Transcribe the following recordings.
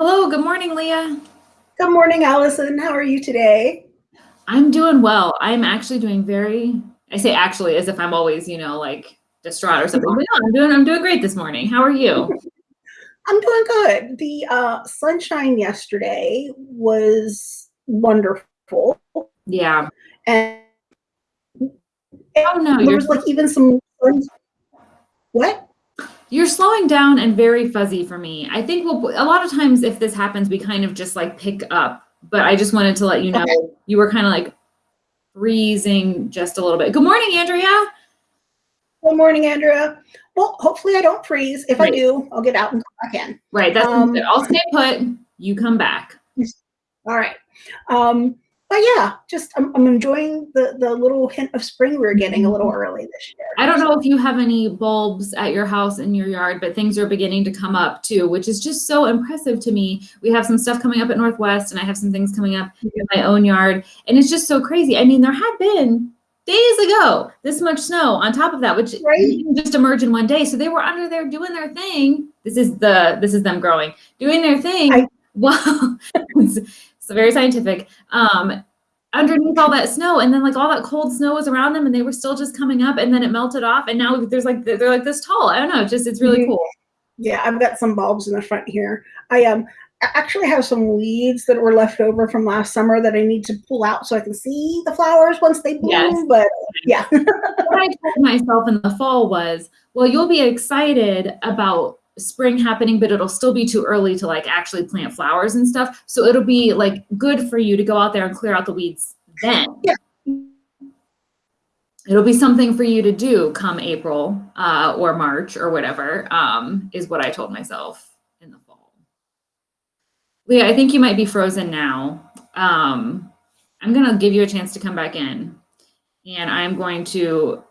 Hello, good morning, Leah. Good morning, Allison. How are you today? I'm doing well. I'm actually doing very, I say actually as if I'm always, you know, like distraught or something. But no, I'm doing I'm doing great this morning. How are you? I'm doing good. The uh, sunshine yesterday was wonderful. Yeah. And oh no, there was like even some what? You're slowing down and very fuzzy for me. I think we'll, a lot of times if this happens, we kind of just like pick up, but I just wanted to let you know okay. you were kind of like freezing just a little bit. Good morning, Andrea. Good morning, Andrea. Well, hopefully I don't freeze. If right. I do, I'll get out and come back in. Right. That's um, I'll stay put. You come back. All right. Um, but yeah, just I'm, I'm, enjoying the the little hint of spring we're getting a little mm-hmm. early this year. I don't know if you have any bulbs at your house in your yard, but things are beginning to come up too, which is just so impressive to me. We have some stuff coming up at Northwest, and I have some things coming up in my own yard, and it's just so crazy. I mean, there had been days ago this much snow on top of that, which right. didn't just emerge in one day. So they were under there doing their thing. This is the this is them growing, doing their thing. I, well, very scientific. Um, underneath all that snow and then like all that cold snow was around them and they were still just coming up and then it melted off and now there's like they're like this tall i don't know just it's really mm-hmm. cool yeah i've got some bulbs in the front here i um actually have some weeds that were left over from last summer that i need to pull out so i can see the flowers once they bloom yes. but yeah what i told myself in the fall was well you'll be excited about spring happening, but it'll still be too early to like actually plant flowers and stuff. So it'll be like good for you to go out there and clear out the weeds then. Yeah. It'll be something for you to do come April uh, or March or whatever, um, is what I told myself in the fall. Leah, I think you might be frozen now. Um, I'm going to give you a chance to come back in. And I'm going to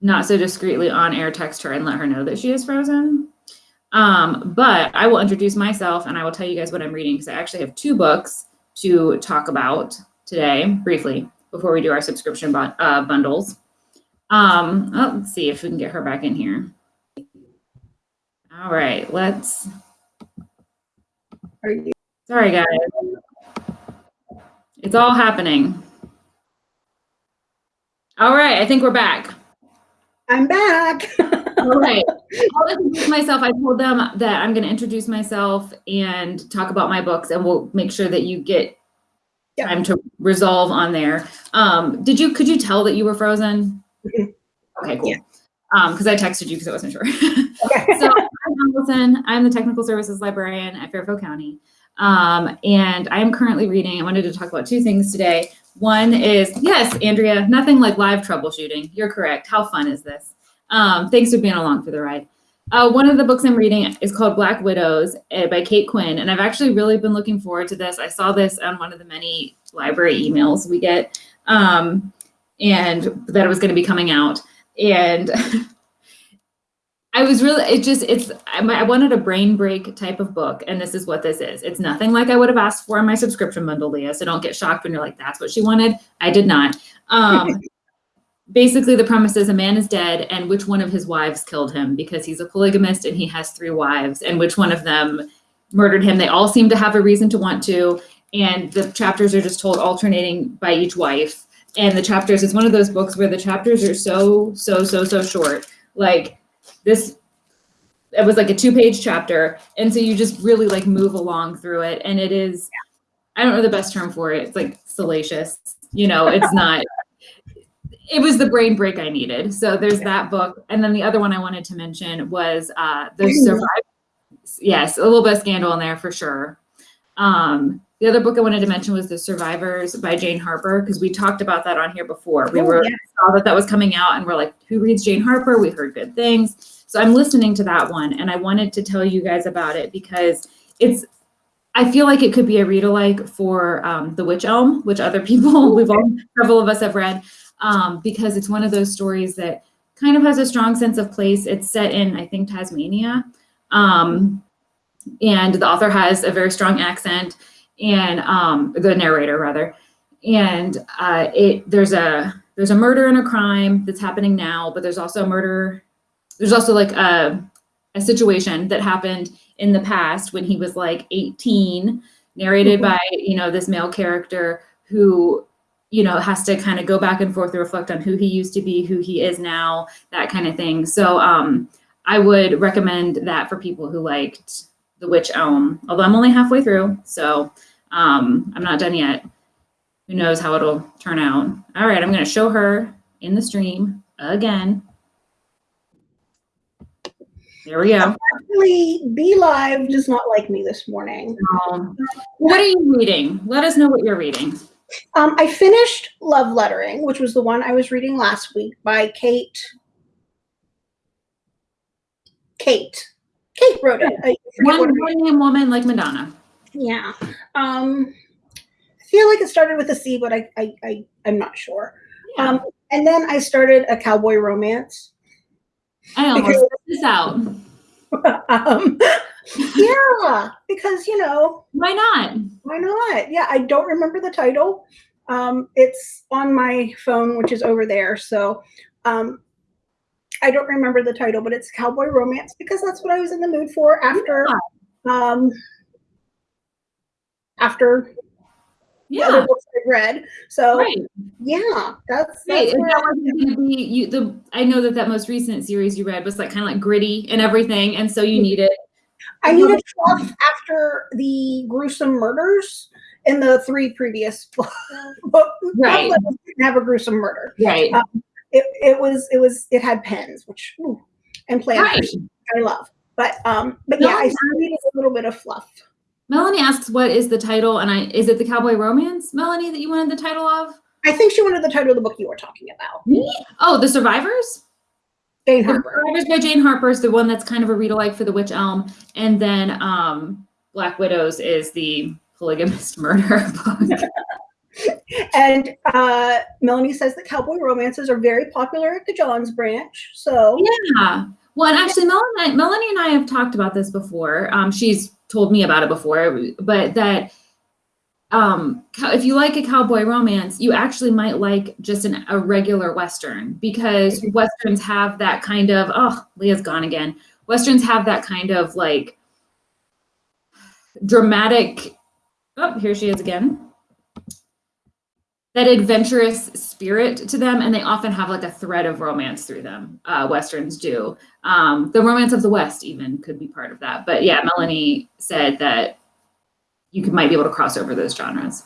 not so discreetly on air text her and let her know that she is frozen. Um, but I will introduce myself and I will tell you guys what I'm reading because I actually have two books to talk about today briefly before we do our subscription uh, bundles. Um, oh, let's see if we can get her back in here. All right, let's. Are you? Sorry, guys. It's all happening. All right, I think we're back. I'm back. All right. I'll introduce myself. I told them that I'm going to introduce myself and talk about my books, and we'll make sure that you get yep. time to resolve on there. Um, did you? Could you tell that you were frozen? Mm-hmm. Okay, cool. Yeah. Um, because I texted you because I wasn't sure. Okay. so I'm Allison. I'm the technical services librarian at Fairfield County. Um, and I'm currently reading, I wanted to talk about two things today. One is, yes, Andrea, nothing like live troubleshooting. You're correct. How fun is this? Um, thanks for being along for the ride. Uh, one of the books I'm reading is called Black Widows uh, by Cate Quinn, and I've actually really been looking forward to this. I saw this on one of the many library emails we get, um, and that it was going to be coming out. And I was really, it just, it's, I wanted a brain break type of book, and this is what this is. It's nothing like I would have asked for in my subscription bundle, Leah, so don't get shocked when you're like, that's what she wanted. I did not. Um, basically, the premise is a man is dead, and which one of his wives killed him because he's a polygamist and he has three wives, and which one of them murdered him. They all seem to have a reason to want to, and the chapters are just told alternating by each wife. And the chapters, it's one of those books where the chapters are so, so, so, so short. Like, this it was like a two page chapter and so you just really like move along through it and it is i don't know the best term for it it's like salacious you know it's not it was the brain break i needed so there's that book and then the other one i wanted to mention was uh the survivors yes a little bit of scandal in there for sure um the other book I wanted to mention was The Survivors by Jane Harper, because we talked about that on here before. We oh, were saw that that was coming out and we're like, who reads Jane Harper? We heard good things. So I'm listening to that one and I wanted to tell you guys about it because it's, I feel like it could be a read alike for um, The Witch Elm, which other people, we've all, several of us have read, um, because it's one of those stories that kind of has a strong sense of place. It's set in, I think, Tasmania. Um, and the author has a very strong accent and um, the narrator rather. And uh, it there's a there's a murder and a crime that's happening now, but there's also a murder. There's also like a, a situation that happened in the past when he was like 18, narrated Mhm. by, you know, this male character who, you know, has to kind of go back and forth to reflect on who he used to be, who he is now, that kind of thing. So um, I would recommend that for people who liked The Witch Elm, although I'm only halfway through, so um, I'm not done yet. Who knows how it'll turn out. All right, I'm going to show her in the stream again. There we go. Actually, BeLive does not like me this morning. Um, what are you reading? Let us know what you're reading. Um, I finished Love Lettering, which was the one I was reading last week by Kate. Kate. Kate wrote it. One, what her- one name woman like Madonna. yeah. Um, I feel like it started with a C, but I, I, I I'm not sure. Yeah. Um, and then I started a cowboy romance. I almost because- this out. um, yeah, because you know Why not? why not? Yeah, I don't remember the title. Um, it's on my phone, which is over there. So um, I don't remember the title, but it's cowboy romance because that's what I was in the mood for after um, after other Yeah. books I read. So Right. yeah, that's Right. that's And where that I- wasn't going to be you. The I know that that most recent series you read was like kind of like gritty and everything, and so you needed. I needed fluff after the gruesome murders in the three previous books. Right. Didn't have a gruesome murder. Right. Uh, It, it was it was it had pens, which ooh, and right. planners, I love. But um, but yeah, No, I still needed a little bit of fluff. Melanie asks, "What is the title?" And I is it the Cowboy Romance, Melanie, that you wanted the title of? I think she wanted the title of the book you were talking about, Me? Oh, The Survivors. Jane The Survivors by Jane Harper is the one that's kind of a read alike for The Witch Elm, and then um, Black Widows is the polygamist murder book. And uh, Melanie says that cowboy romances are very popular at the Johns branch. So Yeah. Well, and actually, Melanie, Melanie and I have talked about this before. Um, she's told me about it before, but that um, if you like a cowboy romance, you actually might like just an, a regular Western because Westerns have that kind of, oh, Leah's gone again. Westerns have that kind of like dramatic, oh, here she is again. That adventurous spirit to them, and they often have like a thread of romance through them. Uh, Westerns do. Um, the romance of the West even could be part of that. But yeah, Melanie said that you could might be able to cross over those genres.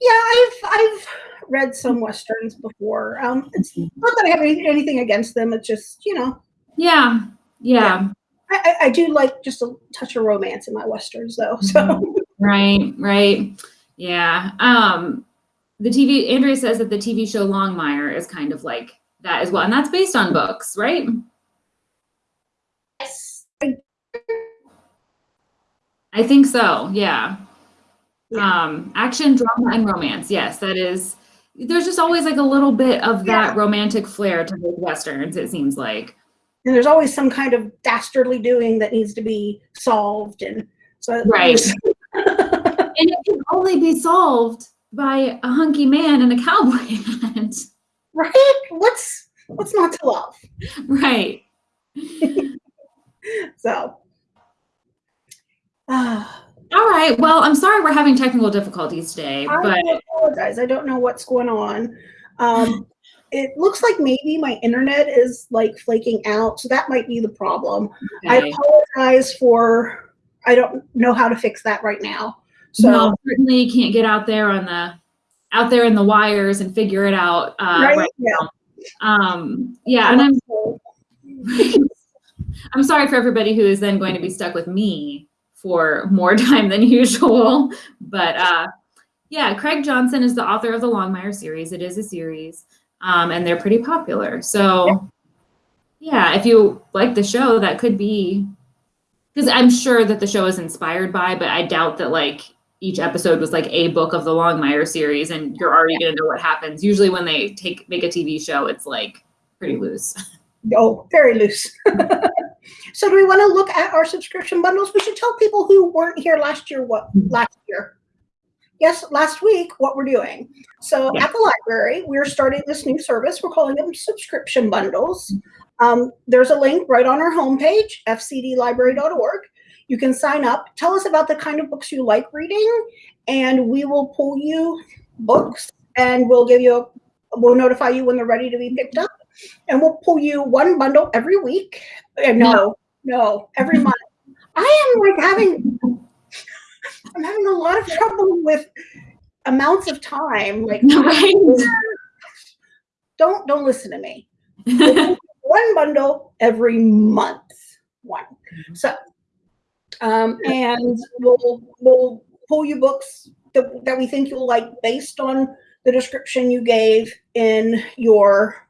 yeah, I've I've read some westerns before. Um, it's not that I have any, anything against them. It's just you know Yeah, yeah, I, I, I do like just a touch of romance in my westerns though. So right, right. Yeah. Um, the TV Andrea says that the TV show Longmire is kind of like that as well, and that's based on books, right? Yes. I think so. Yeah. Yeah. Um, action, drama, and romance. Yes, that is. There's just always like a little bit of that romantic flair to those westerns. It seems like. and there's always some kind of dastardly doing that needs to be solved, and so Right. And it can only be solved by a hunky man in a cowboy hat. right? What's what's not to love? right. So. ah. All right. Well, I'm sorry we're having technical difficulties today, I but apologize. I don't know what's going on. Um, it looks like maybe my internet is like flaking out, so that might be the problem. I apologize for. I don't know how to fix that right now. So no, certainly you can't get out there on the out there in the wires and figure it out. Uh, right, right yeah. Um, yeah, and I'm I'm sorry for everybody who is then going to be stuck with me for more time than usual. But uh, yeah, Craig Johnson is the author of the Longmire series. It is a series, um, and they're pretty popular. So yeah, if you like the show, that could be because I'm sure that the show is inspired by, but I doubt that like each episode was like a book of the Longmire series, and you're already gonna know what happens. Usually, when they take make a TV show, it's like pretty loose. Oh, very loose. so do we want to look at our subscription bundles? We should tell people who weren't here last year what last year. Yes, last week what we're doing. So Yeah. at the library, we're starting this new service. We're calling them subscription bundles. Um, there's a link right on our homepage, fcdlibrary.org. You can sign up, tell us about the kind of books you like reading, and we will pull you books and we'll give you, a, we'll notify you when they're ready to be picked up. And we'll pull you one bundle every week. Uh, no, no, every month. I am like having, I'm having a lot of trouble with amounts of time. Like, Right. don't don't listen to me. one bundle every month. One. So, um, and we'll we'll pull you books that, that we think you'll like based on the description you gave in your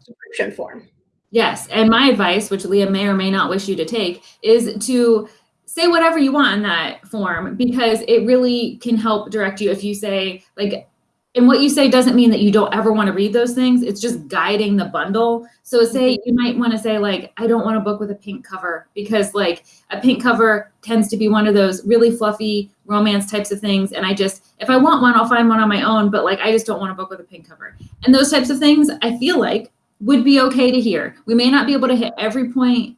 subscription form. Yes, and my advice, which Leah may or may not wish you to take, is to say whatever you want in that form because it really can help direct you if you say like and what you say doesn't mean that you don't ever want to read those things it's just guiding the bundle so say mm-hmm. you might want to say like i don't want a book with a pink cover because like a pink cover tends to be one of those really fluffy romance types of things and i just if i want one i'll find one on my own but like i just don't want a book with a pink cover and those types of things i feel like would be okay to hear. We may not be able to hit every point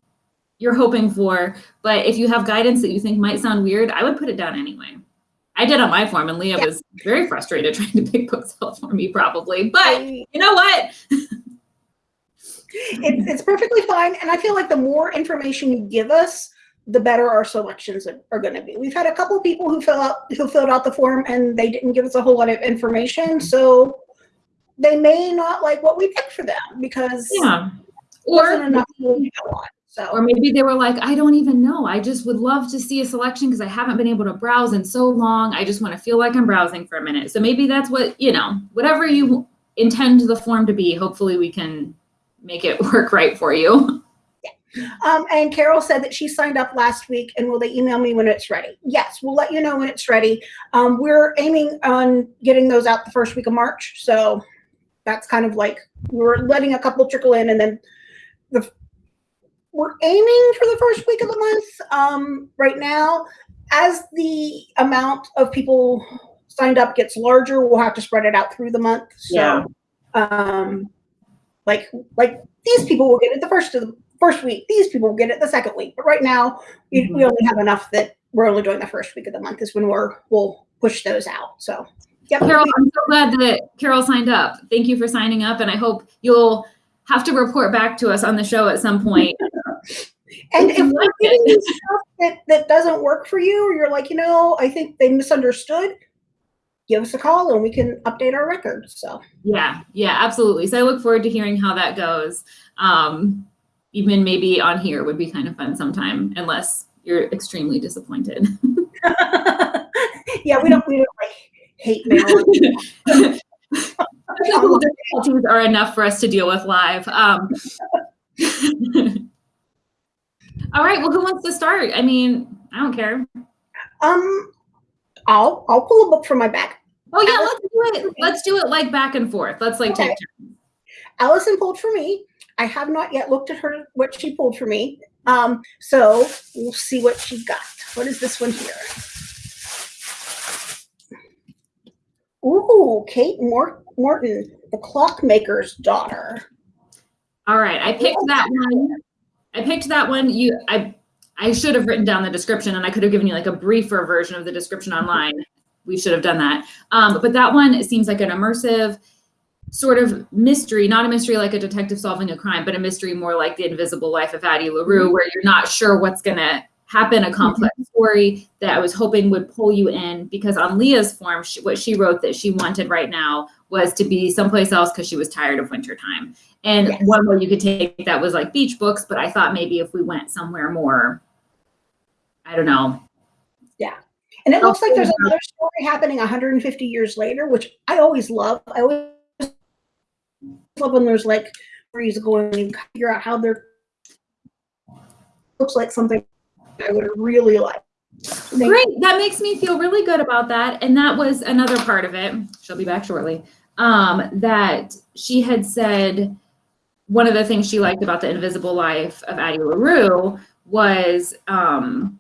you're hoping for, but if you have guidance that you think might sound weird, I would put it down anyway. I did on my form, and Leah Yeah. was very frustrated trying to pick books out for me, probably. But you know what? it's, it's perfectly fine. And I feel like the more information you give us, the better our selections are, are going to be. We've had a couple people who fill out who filled out the form and they didn't give us a whole lot of information, so they may not like what we picked for them because Yeah. Or enough to go on. So or maybe they were like, I don't even know. I just would love to see a selection because I haven't been able to browse in so long. I just want to feel like I'm browsing for a minute. So maybe that's what, you know, whatever you intend the form to be, hopefully we can make it work right for you. Um, and Carol said that she signed up last week and will they email me when it's ready? Yes, we'll let you know when it's ready. Um, we're aiming on getting those out the first week of March. So that's kind of like we're letting a couple trickle in and then the we're aiming for the first week of the month um, right now. As the amount of people signed up gets larger, we'll have to spread it out through the month. So Yeah. um, like like these people will get it the first of the first week. These people will get it the second week. But right now, we, we only have enough that we're only doing the first week of the month is when we're we'll push those out. So, yep. Carol, I'm so glad that Carol signed up. Thank you for signing up, and I hope you'll have to report back to us on the show at some point. And if we're giving you stuff that, that doesn't work for you, or you're like, you know, I think they misunderstood, give us a call and we can update our records. So, Yeah, yeah, absolutely. So I look forward to hearing how that goes. Um, even maybe on here would be kind of fun sometime, unless you're extremely disappointed. yeah, we don't we don't like hate mail. Difficulties are enough for us to deal with live. Um, all right. Well, who wants to start? I mean, I don't care. Um, I'll I'll pull a book from my bag. Oh yeah, let's do it. Let's do it like back and forth. Let's like take Okay. turns. Allison pulled for me. I have not yet looked at her what she pulled for me. Um, so we'll see what she got. What is this one here? Ooh, Kate Mor- Morton, the clockmaker's daughter. All right, I picked that one. I picked that one. You, I, I should have written down the description, and I could have given you like a briefer version of the description online. We should have done that. Um, but that one seems like an immersive sort of mystery, not a mystery like a detective solving a crime, but a mystery more like the Invisible Life of Addie LaRue, where you're not sure what's gonna happen. A mm-hmm. complex story that I was hoping would pull you in because on Leah's form, she, what she wrote that she wanted right now was to be someplace else because she was tired of wintertime. And Yes. one way you could take that was like beach books, but I thought maybe if we went somewhere more, I don't know. Yeah. And it looks like there's another story happening 150 years later, which I always love. I always love when there's like stories going and you figure out how they're looks like something I would really like. Great. That makes me feel really good about that. And that was another part of it. She'll be back shortly. Um, that she had said one of the things she liked about the invisible life of Addie LaRue was um,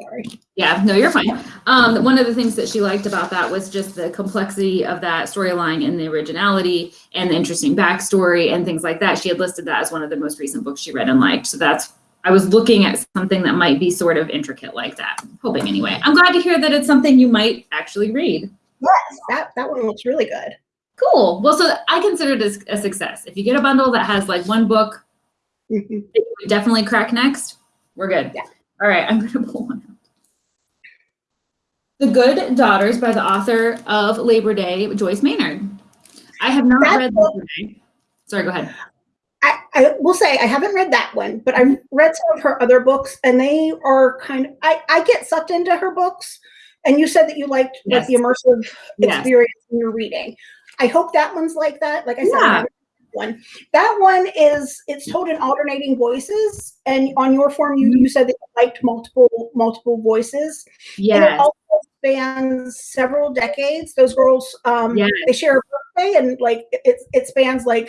Sorry. Yeah, no, you're fine. Um, one of the things that she liked about that was just the complexity of that storyline and the originality and the interesting backstory and things like that. She had listed that as one of the most recent books she read and liked. So that's I was looking at something that might be sort of intricate like that. Hoping anyway. I'm glad to hear that it's something you might actually read. Yes, that, that one looks really good. Cool. Well, so I consider it a success. If you get a bundle that has like one book, that you would definitely crack next, we're good. Yeah. All right, I'm gonna pull one out. The Good Daughters by the author of Labor Day, Joyce Maynard. I have not That read Labor Day. Sorry, go ahead. I, will say I haven't read that one, but I've read some of her other books, and they are kind of. I, I get sucked into her books, and you said that you liked like the immersive Yes. experience in you're reading. I hope that one's like that. Like I said, Yeah. that one. That one is it's told in alternating voices, and on your form you, you said that you liked multiple multiple voices. And it also spans several decades. Those girls, um, Yes. they share a birthday, and like it, it spans like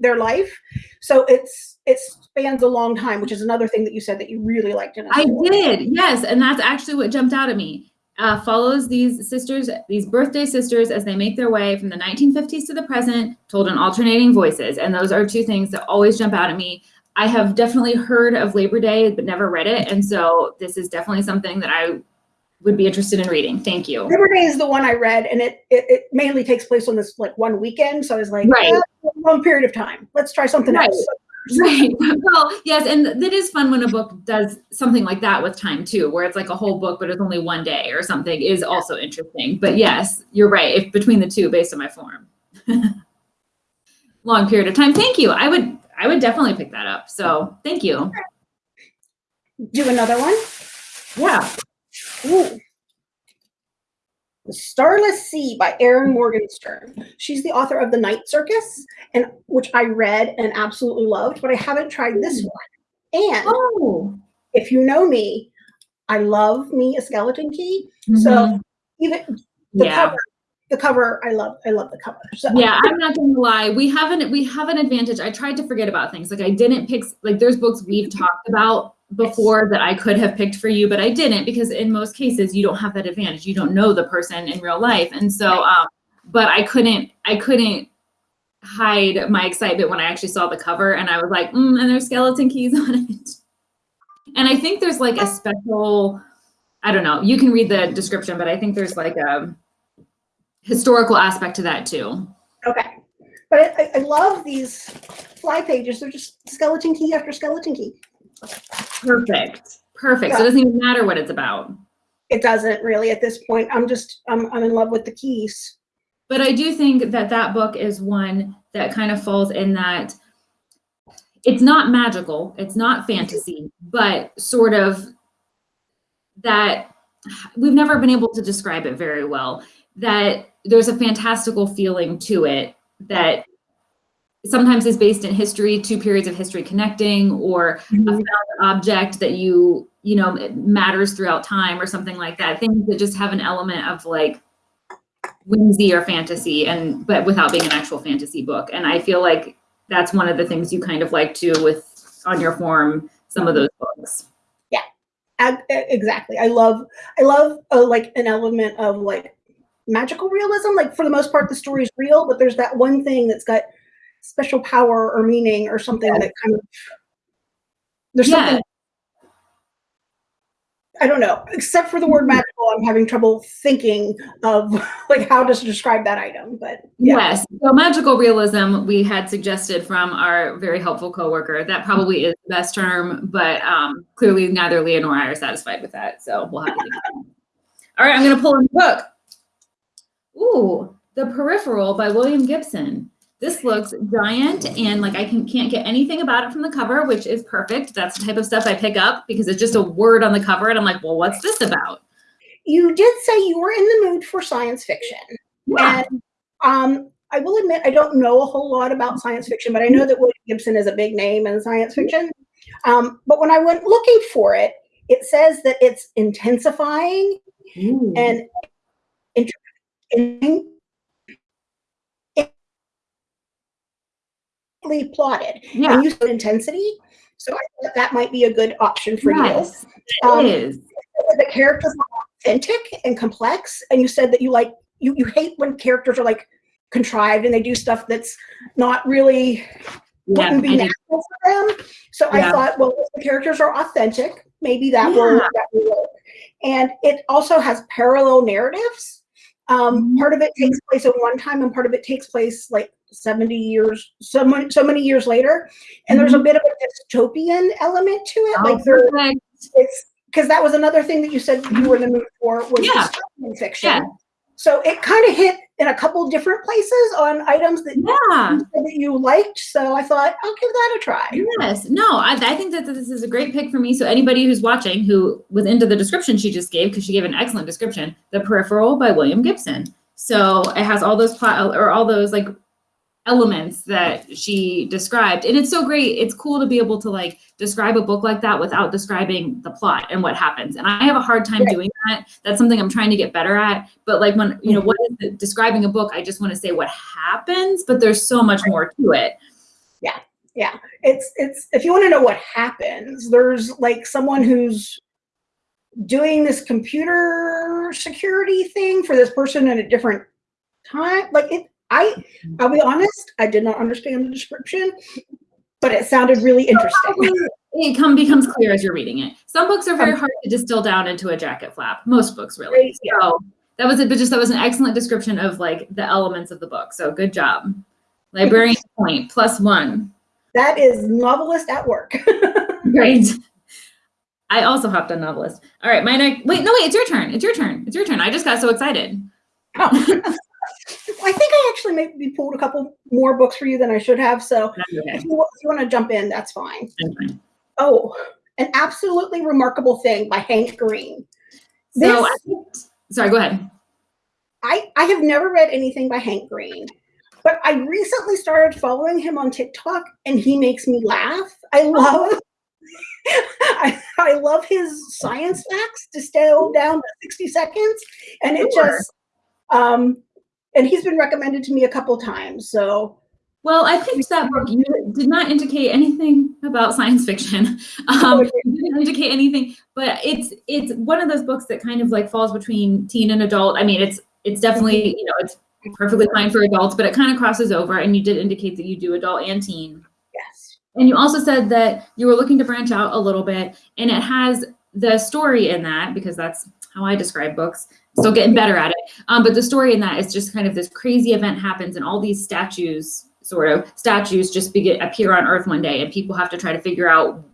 their life. So it's it spans a long time, which is another thing that you said that you really liked in I did, yes, and that's actually what jumped out at me. Uh, follows these sisters, these birthday sisters, as they make their way from the 1950s to the present, told in alternating voices, and those are two things that always jump out at me. I have definitely heard of Labor Day, but never read it, and so this is definitely something that I would be interested in reading. Thank you. Labor Day is the one I read, and it, it it mainly takes place on this like one weekend. So I was like, Right. "Eh, a long period of time. Let's try something Right. else. Right. Well, yes, and that is fun when a book does something like that with time too, where it's like a whole book, but it's only one day or something is also interesting. But yes, you're right. If between the two, based on my form, long period of time. Thank you. I would, I would definitely pick that up. So thank you. Do another one. Yeah. Ooh. The Starless Sea by Erin Morgenstern. She's the author of The Night Circus, and which I read and absolutely loved, but I haven't tried this one. And Oh. if you know me, I love me a skeleton key. So Mhm. even the yeah. cover, the cover, I love. I love the cover. So yeah i'm not gonna lie we have an we have an advantage i tried to forget about things like i didn't pick like there's books we've talked about before that i could have picked for you but i didn't because in most cases you don't have that advantage you don't know the person in real life and so um but i couldn't i couldn't hide my excitement when i actually saw the cover and i was like mm, and there's skeleton keys on it and i think there's like a special i don't know you can read the description but i think there's like a historical aspect to that too okay. But I, I- I love these fly pages. They're just skeleton key after skeleton key. Perfect. Perfect. So it doesn't even matter what it's about. It doesn't really at this point. I'm just I'm I'm in love with the keys. But I do think that that book is one that kind of falls in that it's not magical, it's not fantasy, but sort of that we've never been able to describe it very well. That there's a fantastical feeling to it that sometimes is based in history, two periods of history connecting, or a found object that you you know it matters throughout time or something like that things that just have an element of like whimsy or fantasy and but without being an actual fantasy book and i feel like that's one of the things you kind of like to with on your form some of those books Yeah. exactly. I love I love uh, like an element of like magical realism. Like for the most part, the story is real, but there's that one thing that's got special power or meaning or something that kind of there's Yeah. something. I don't know. Except for the word magical, I'm having trouble thinking of like how to describe that item. But yeah, yes so magical realism we had suggested from our very helpful coworker that probably is the best term but um, clearly neither leah nor i are satisfied with that so we'll have to all right i'm going to pull in the book Ooh, The Peripheral by William Gibson. This looks giant and like I can, can't get anything about it from the cover, which is perfect. That's the type of stuff I pick up because it's just a word on the cover and I'm like, well, what's this about? you did say you were in the mood for science fiction. Yeah. And um, I will admit, I don't know a whole lot about science fiction, but I know that William Gibson is a big name in science fiction. Um, but when I went looking for it, it says that it's intensifying Ooh. and intensely plotted. yeah, And you said intensity, so I thought that might be a good option for yes, you. it Um, is. The characters are authentic and complex, and you said that you like you you hate when characters are like contrived and they do stuff that's not really Yeah, wouldn't be I did. natural for them. So I thought, well, if the characters are authentic, maybe that will Yeah. that will work. And it also has parallel narratives. Um, Mhm. Part of it takes place at one time, and part of it takes place like 70 years, so many, so many years later. And there's a bit of a dystopian element to it. Mm-hmm. Oh, like there, perfect. it's because that was another thing that you said you were in the mood for was Yeah. dystopian fiction. Yeah. So it kind of hit in a couple different places on items that, Yeah. you that you liked. So I thought I'll give that a try. Yes. No, I, I think that this is a great pick for me. So anybody who's watching who was into the description she just gave, because she gave an excellent description, The Peripheral by William Gibson. So it has all those plot or all those like elements that she described. And it's so great. It's cool to be able to like describe a book like that without describing the plot and what happens. And I have a hard time Right. doing that. That's something I'm trying to get better at. But like when, you know, mm-hmm. what is the, describing a book, I just want to say what happens, but there's so much more to it. Yeah. Yeah. It's it's if you want to know what happens, there's like someone who's doing this computer security thing for this person in a different time. Like it I mm-hmm. I'll be honest, I did not understand the description, but it sounded really interesting. it come becomes clear as you're reading it. Some books are very hard to distill down into a jacket flap. Most books really. Right, yeah. So that was it, but just that was an excellent description of like the elements of the book. So good job. Librarian point plus one. That is NoveList at work. Great. I also hopped on NoveList. All right, my next. Wait, no, wait. It's your turn. It's your turn. It's your turn. I just got so excited. Oh. I think I actually maybe pulled a couple more books for you than I should have. So okay. if you, if you want to jump in, that's fine. I'm. Oh, an absolutely remarkable thing by Hank Green. So, I sorry. Go ahead. I, I have never read anything by Hank Green, but I recently started following him on TikTok and he makes me laugh. I love I, I love his science facts distilled down to 60 seconds. And it Sure. just um and he's been recommended to me a couple times. So Well, I think that book. You did not indicate anything about science fiction. Um, didn't indicate anything, but it's it's one of those books that kind of like falls between teen and adult. I mean, it's it's definitely you know it's perfectly fine for adults, but it kind of crosses over. And you did indicate that you do adult and teen. yes. And you also said that you were looking to branch out a little bit, and it has the story in that because that's how I describe books. Still getting better at it. Um, but the story in that is just kind of this crazy event happens, and all these statues, sort of statues, just begin appear on Earth one day, and people have to try to figure out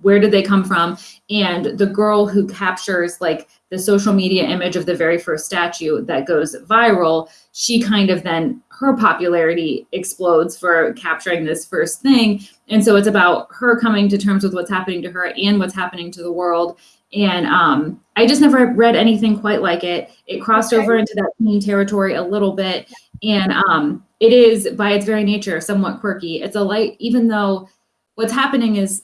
where did they come from. And the girl who captures like the social media image of the very first statue that goes viral, she kind of then her popularity explodes for capturing this first thing and so it's about her coming to terms with what's happening to her and what's happening to the world and um, i just never read anything quite like it. It crossed Okay. over into that teen territory a little bit. And um, it is by its very nature somewhat quirky. It's a light even though what's happening is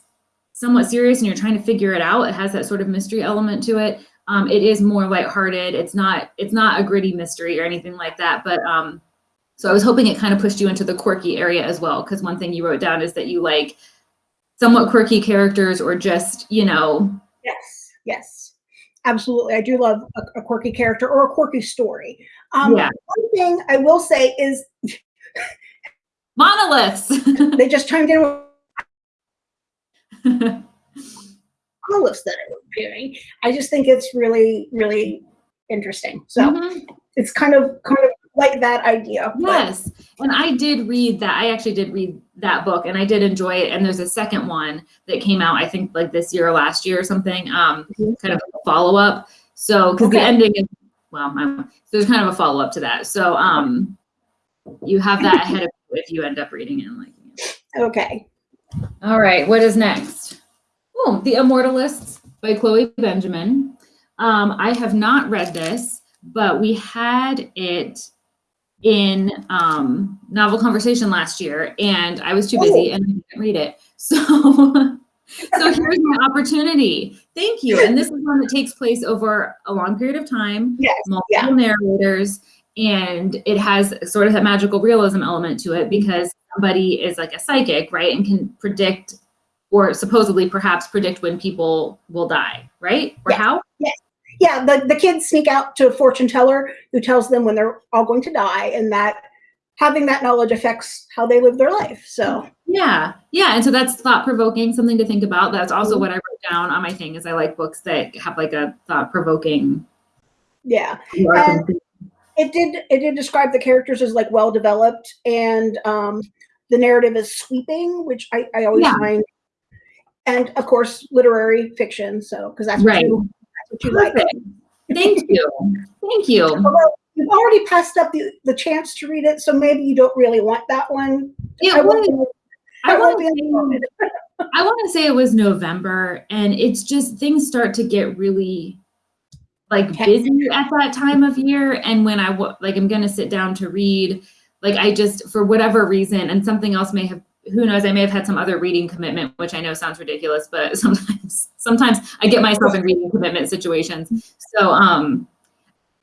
somewhat serious and you're trying to figure it out it has that sort of mystery element to it. Um, it is more lighthearted. It's not it's not a gritty mystery or anything like that but um, so I was hoping it kind of pushed you into the quirky area as well, because one thing you wrote down is that you like somewhat quirky characters or just, you know, Yes. Absolutely. I do love a, a quirky character or a quirky story. Um, Yeah. One thing I will say is monoliths. they just chimed in with monoliths that are appearing. I just think it's really, really interesting. So Mhm. it's kind of kind of like that idea. but- Yes. And I did read that. I actually did read that book and I did enjoy it. And there's a second one that came out, I think like this year or last year or something, um, Mhm. kind of a follow up. So, because the ending is, well, I, there's kind of a follow up to that. So, um, you have that ahead of you if you end up reading it and liking it. Okay. All right, what is next? Oh, The Immortalists by Chloe Benjamin. Um, I have not read this, but we had it in um, novel conversation last year, and I was too busy and I didn't read it. So, so here's my opportunity. Thank you. And this is one that takes place over a long period of time Yes. multiple narrators and it has sort of that magical realism element to it because somebody is like a psychic right and can predict or supposedly perhaps predict when people will die right or Yes. how Yeah, the, the kids sneak out to a fortune teller who tells them when they're all going to die, and that having that knowledge affects how they live their life. So yeah, yeah, and so that's thought provoking, something to think about. That's also what I wrote down on my thing. Is I like books that have like a thought provoking. Yeah, and it did. It did describe the characters as like well developed, and um, the narrative is sweeping, which I, I always yeah. find. And of course, literary fiction. So because that's what right. you what you like. Thank you. Thank you. Although you've already passed up the, the chance to read it, so maybe you don't really want that one. It I was, I, I want to say, I want to say it was November, and it's just things start to get really like busy at that time of year. And when I like, I'm gonna sit down to read. Like I just, for whatever reason, and something else may have who knows i may have had some other reading commitment which i know sounds ridiculous but sometimes sometimes i get myself in reading commitment situations so um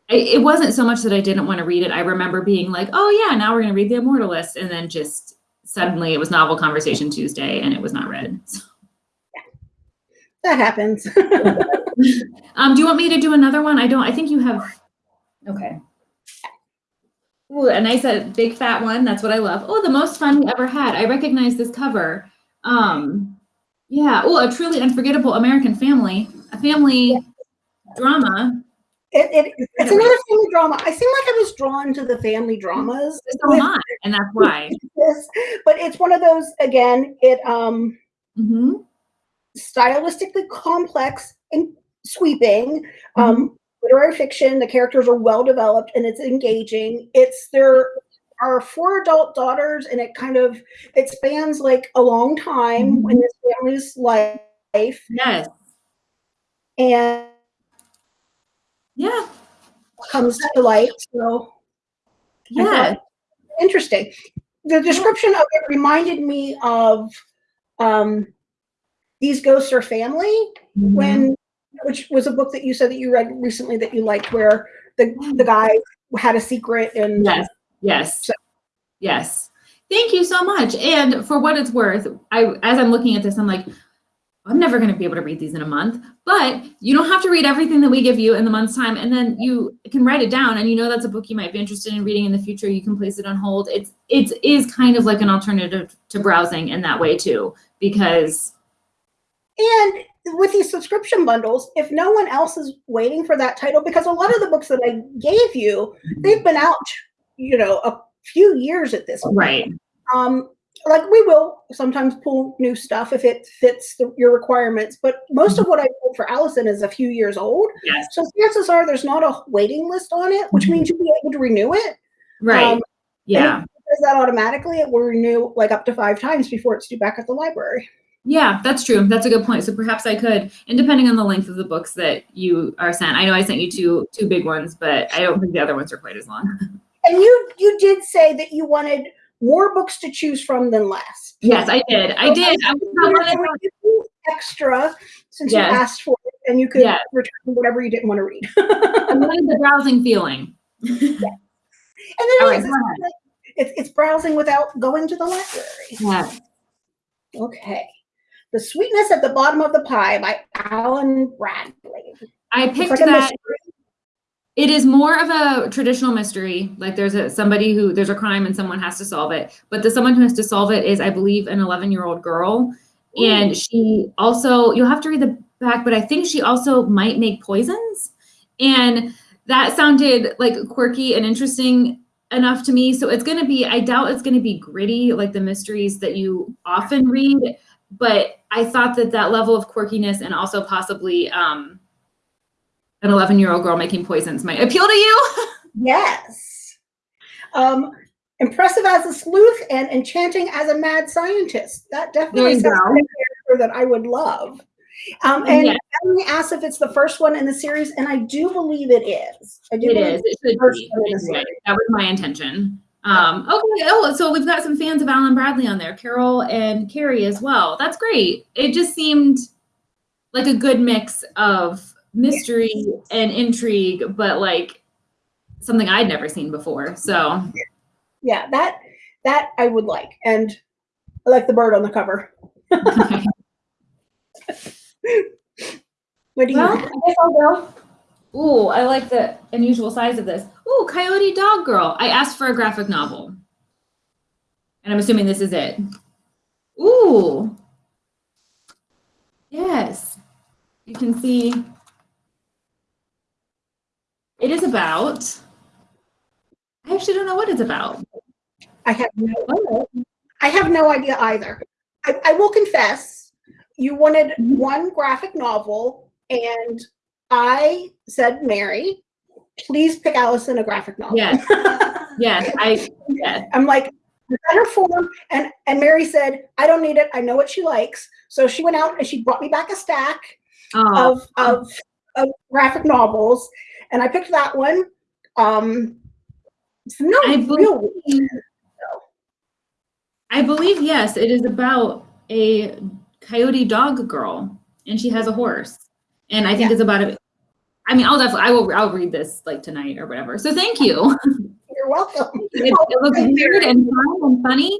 it wasn't so much that i didn't want to read it i remember being like oh yeah now we're going to read the immortalist and then just suddenly it was novel conversation Tuesday and it was not read. So. That happens. um, do you want me to do another one? I don't, I think you have, okay. Ooh, a nice a big fat one. That's what I love. Oh, the most fun we ever had. I recognize this cover. Um, yeah. Oh, a truly unforgettable American family. A family yeah. drama it, it, it's another family drama. I seem like I was drawn to the family dramas. So am I, and that's why. yes, but it's one of those again. It um, mm-hmm. stylistically complex and sweeping. Mm-hmm. Um, literary fiction. The characters are well developed and it's engaging. It's there are four adult daughters, and it kind of it spans like a long time mm-hmm. in this family's life. Yes, and yeah comes to light. So yeah, interesting. The description of it reminded me of um, these ghosts are family mm-hmm. when which was a book that you said that you read recently that you liked where the the guy had a secret and yes yes so. yes thank you so much and for what it's worth i as i'm looking at this i'm like I'm never going to be able to read these in a month, but you don't have to read everything that we give you in the month's time. And then you can write it down and you know that's a book you might be interested in reading in the future. You can place it on hold. It's, it is kind of like an alternative to browsing in that way too, because. And with these subscription bundles, if no one else is waiting for that title, because a lot of the books that I gave you, they've been out, you know, a few years at this point. Right. Um, like we will sometimes pull new stuff if it fits the, your requirements but most of mm-hmm. what i pulled for allison is a few years old yes. so chances are there's not a waiting list on it which means you'll be able to renew it right um, yeah does that automatically it will renew like up to five times before it's due back at the library yeah, that's true. That's a good point. So perhaps I could, and depending on the length of the books that you are sent, I know I sent you two two big ones, but I don't think the other ones are quite as long. And you you did say that you wanted more books to choose from than less. Yes, I did. I did. I was extra since yes. you asked for it, and you could yes. return whatever you didn't want to read. I wanted the browsing feeling. yeah. And then right, it's, it's, it's browsing without going to the library. Yeah. Okay. The Sweetness at the Bottom of the Pie by Alan Bradley. I picked like that. It is more of a traditional mystery. Like there's a somebody who there's a crime and someone has to solve it. But the someone who has to solve it is, I believe, an 11 year old girl. Ooh. And she also, you'll have to read the back, but I think she also might make poisons. And that sounded like quirky and interesting enough to me. So it's going to be, I doubt it's going to be gritty like the mysteries that you often read. But I thought that that level of quirkiness and also possibly um, an 11 year old girl making poisons might appeal to you. yes. Um, impressive as a sleuth and enchanting as a mad scientist. That definitely sounds like a character that I would love. Um, and yes. Emily asked if it's the first one in the series, and I do believe it is. I do it is. It should be. That was my intention. Um, okay. Oh, so we've got some fans of Alan Bradley on there, Carol and Carrie as well. That's great. It just seemed like a good mix of mystery and intrigue, but like something I'd never seen before. So yeah, that that I would like. And I like the bird on the cover. what do you well, I guess I'll go. Ooh, I like the unusual size of this. Ooh, Coyote Doggirl. I asked for a graphic novel. And I'm assuming this is it. Ooh. Yes. You can see it is about, I actually don't know what it's about. I have no, I have no idea either. I, I will confess, you wanted one graphic novel, and I said, Mary, please pick Allison a graphic novel. Yes. Yes, I, yes. I'm like, better form. And and Mary said, I don't need it. I know what she likes. So she went out and she brought me back a stack Oh, of of, of graphic novels, and I picked that one. Um, no, I real. believe, I believe, yes, it is about a coyote dog girl and she has a horse. And I think Yeah. it's about a, I mean, I'll definitely, I will, I'll read this like tonight or whatever. So thank you. You're welcome. It, it looks weird and fun and funny.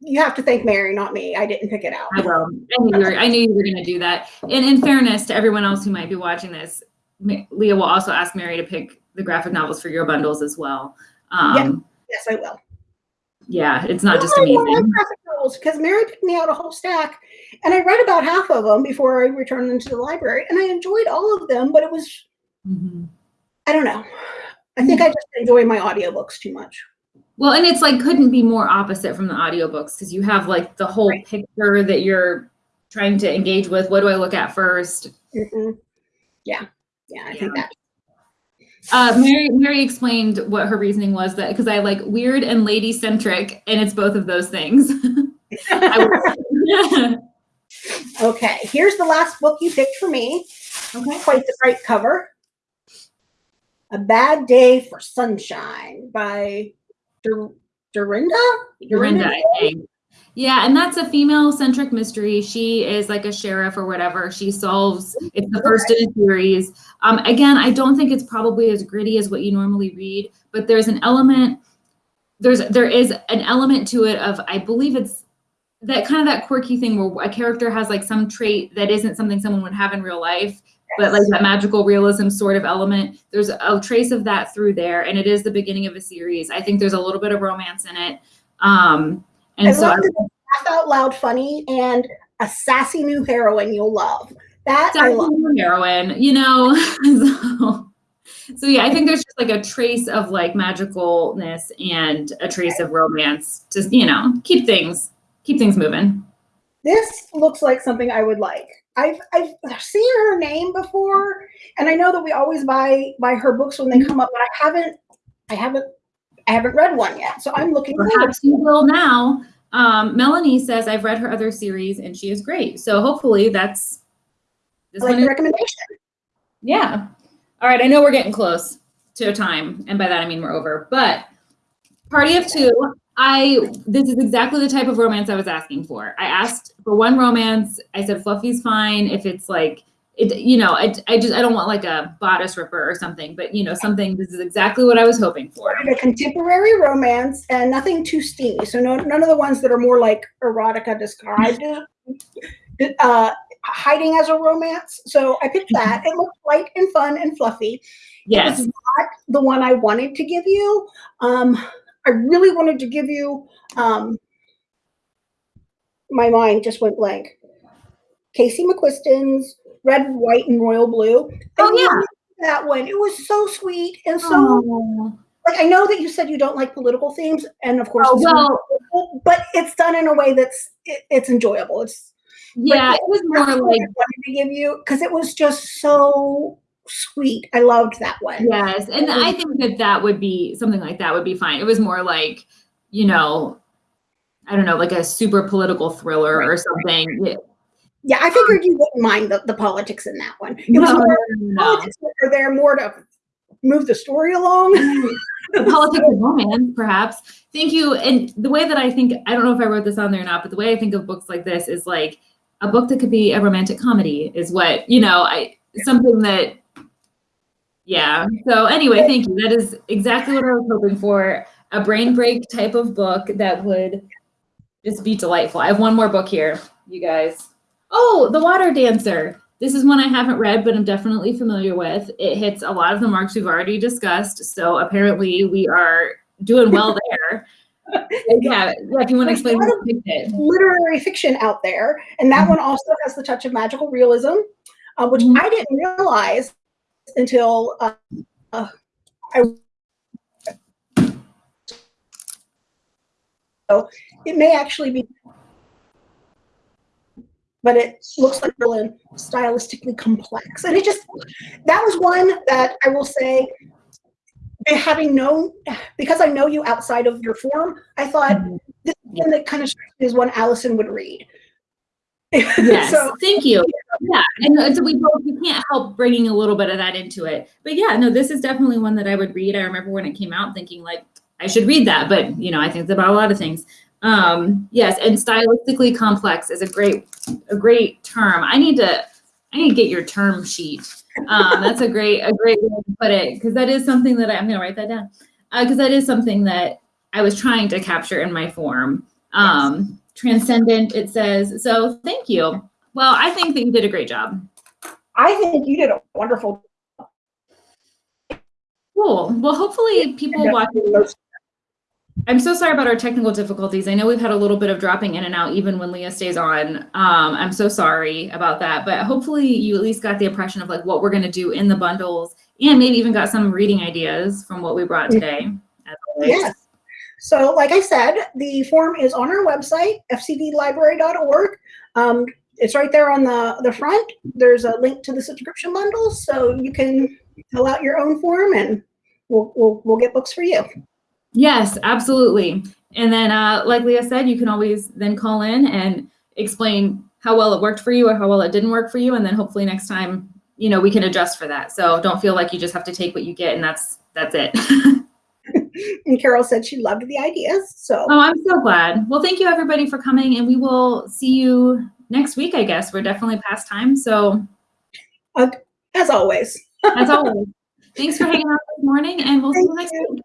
You have to thank Mary, not me. I didn't pick it out. I will. I knew you were, I knew you were going to do that. And in fairness to everyone else who might be watching this, Leah will also ask Mary to pick the graphic novels for your bundles as well. Um, Yes, I will. Yeah, it's not just amazing. because Mary picked me out a whole stack, and I read about half of them before I returned them to the library, and I enjoyed all of them. But it was, Mhm. I don't know. I think I just enjoy my audiobooks too much. Well, and it's like couldn't be more opposite from the audiobooks because you have like the whole Right. picture that you're trying to engage with. What do I look at first? Mhm. Yeah, yeah, I think Yeah. that. Uh, Mary Mary explained what her reasoning was that because I like weird and lady centric, and it's both of those things. Okay, here's the last book you picked for me. okay. Quite the great cover. A Bad Day for Sunshine by Dur- Dorinda? Dorinda, I think. Yeah, and that's a female centric mystery. She is like a sheriff or whatever. She solves it's the first in a series. Um, again, I don't think it's probably as gritty as what you normally read, but there's an element, there's there is an element to it of I believe it's that kind of that quirky thing where a character has like some trait that isn't something someone would have in real life, but like that magical realism sort of element. There's a trace of that through there, and it is the beginning of a series. I think there's a little bit of romance in it. Um, and I so I love that it's laugh out loud funny and a sassy new heroine you'll love. That I love. Sassy heroine, you know. so, so yeah, I think there's just like a trace of like magicalness and a trace of romance. Just you know, keep things keep things moving. This looks like something I would like. I've I've seen her name before, and I know that we always buy buy her books when they come up, but I haven't I haven't I haven't read one yet. So I'm looking forward. Perhaps you will now. Um, Melanie says I've read her other series and she is great. So hopefully that's this I like one is recommendation. Yeah. All right. I know we're getting close to a time, and by that I mean we're over. But Party of Two, I this is exactly the type of romance I was asking for. I asked for one romance. I said Fluffy's fine if it's like it. You know, I, I just I don't want like a bodice ripper or something, but you know something. This is exactly what I was hoping for. A contemporary romance and nothing too steamy. So no, none of the ones that are more like erotica described uh, hiding as a romance. So I picked that. It looked light and fun and fluffy. Yes. It's not the one I wanted to give you. Um, I really wanted to give you. Um, my mind just went blank. Casey McQuiston's Red, White, and Royal Blue. I Oh, yeah. that one. It was so sweet and so Oh, like I know that you said you don't like political themes, and of course, Oh, well- but it's done in a way that's it, it's enjoyable. It's yeah. It was more like wanted to give you because it was just so sweet. I loved that one. Yes, and I think that that would be something like that would be fine. It was more like, you know, I don't know, like a super political thriller or something. Yeah, I figured um, you wouldn't mind the, the politics in that one. It No, was more no, politics are there more to move the story along. The politics of romance, perhaps. Thank you. And the way that I think, I don't know if I wrote this on there or not, but the way I think of books like this is like a book that could be a romantic comedy is what, you know, I something that yeah. So anyway, thank you. That is exactly what I was hoping for. A brain break type of book that would just be delightful. I have one more book here, you guys. Oh, The Water Dancer. This is one I haven't read, but I'm definitely familiar with. It hits a lot of the marks we've already discussed. So apparently we are doing well there. Yeah, yeah, if you want to explain literary fiction out there, and that one also has the touch of magical realism, uh, which Mhm. I didn't realize until uh, uh, I. So it may actually be, but it looks like really stylistically complex, and it just that was one that I will say. Having known, because I know you outside of your form, I thought mm-hmm. this one that kind of as one Allison would read. Yes, so thank you. Yeah, and so we both we can't help bringing a little bit of that into it. But yeah, no, this is definitely one that I would read. I remember when it came out, thinking like I should read that. But you know, I think it's about a lot of things. Um, yes, and stylistically complex is a great a great term. I need to I need to get your term sheet. Um, that's a great a great way to put it because that is something that I, I'm going to write that down because that is something that I was trying to capture in my form. Um, transcendent, it says. So thank you. Well, I think that you did a great job. I think you did a wonderful job. Cool. Well, hopefully people watching. I'm so sorry about our technical difficulties. I know we've had a little bit of dropping in and out even when Leah stays on. Um, I'm so sorry about that, but hopefully you at least got the impression of like what we're going to do in the bundles and maybe even got some reading ideas from what we brought today. Yes. So, like I said, the form is on our website, fcdlibrary.org. Um, it's right there on the, the front. There's a link to the subscription bundles, so you can fill out your own form and we'll, we'll, we'll get books for you. Yes, absolutely. And then, uh, like Leah said, you can always then call in and explain how well it worked for you or how well it didn't work for you. And then hopefully next time, you know, we can adjust for that. So don't feel like you just have to take what you get and that's, that's it. And Carol said she loved the ideas. So, oh, I'm so glad. Well, thank you everybody for coming and we will see you next week, I guess. We're definitely past time. So as always, as always, thanks for hanging out this morning and we'll see you next you. week.